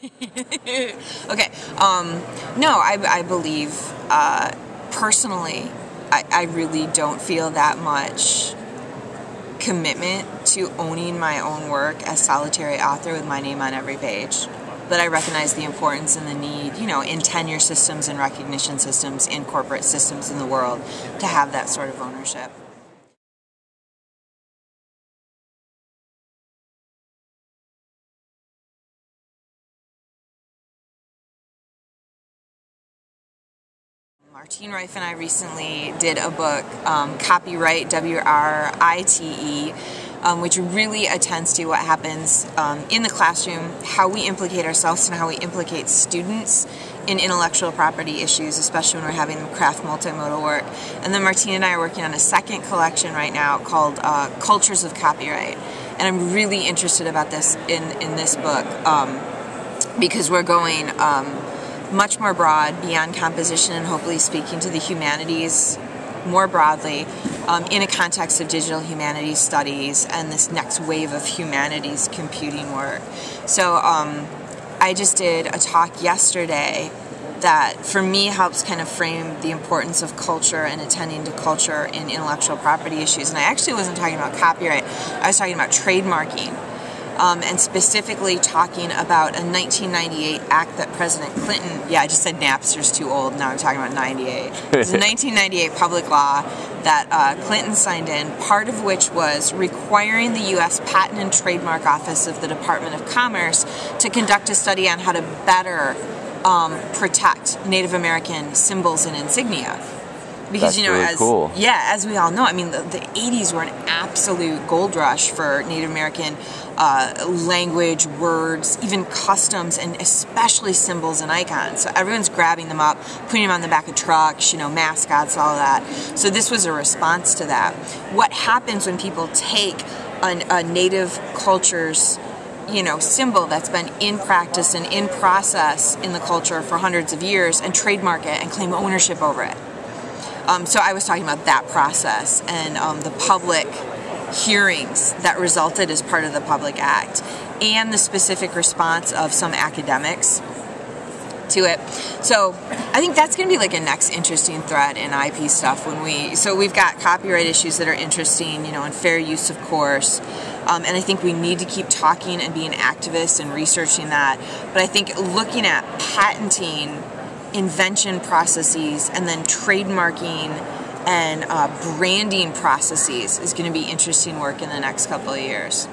okay. Um, no, I, I believe uh, personally, I, I really don't feel that much commitment to owning my own work as solitary author with my name on every page. But I recognize the importance and the need, you know, in tenure systems and recognition systems, in corporate systems in the world, to have that sort of ownership. Martine Rife and I recently did a book, um, Copywrite, W R I T E, um, which really attends to what happens um, in the classroom, how we implicate ourselves, and how we implicate students in intellectual property issues, especially when we're having them craft multimodal work. And then Martine and I are working on a second collection right now called uh, Cultures of Copyright. And I'm really interested about this in, in this book um, because we're going um, much more broad beyond composition and hopefully speaking to the humanities more broadly um, in a context of digital humanities studies and this next wave of humanities computing work. So um, I just did a talk yesterday that for me helps kind of frame the importance of culture and attending to culture in intellectual property issues. And I actually wasn't talking about copyright, I was talking about trademarking um, and specifically talking about a 1998 act that President Clinton, yeah, I just said Napster's too old, now I'm talking about 98. It's a 1998 public law that uh, Clinton signed in, part of which was requiring the U.S. Patent and Trademark Office of the Department of Commerce to conduct a study on how to better um, protect Native American symbols and insignia because That's you know really as cool. yeah as we all know i mean the, the 80s were an absolute gold rush for native american uh, language words even customs and especially symbols and icons. So everyone's grabbing them up putting them on the back of trucks you know mascots all that. So this was a response to that. What happens when people take a, a native culture's you know symbol that's been in practice and in process in the culture for hundreds of years and trademark it and claim ownership over it um, so I was talking about that process and um, the public hearings that resulted as part of the Public Act and the specific response of some academics to it. So I think that's going to be like a next interesting thread in IP stuff when we. So we've got copyright issues that are interesting, you know, and fair use, of course. Um, and I think we need to keep talking and being activists and researching that. But I think looking at patenting invention processes and then trademarking and uh, branding processes is going to be interesting work in the next couple of years.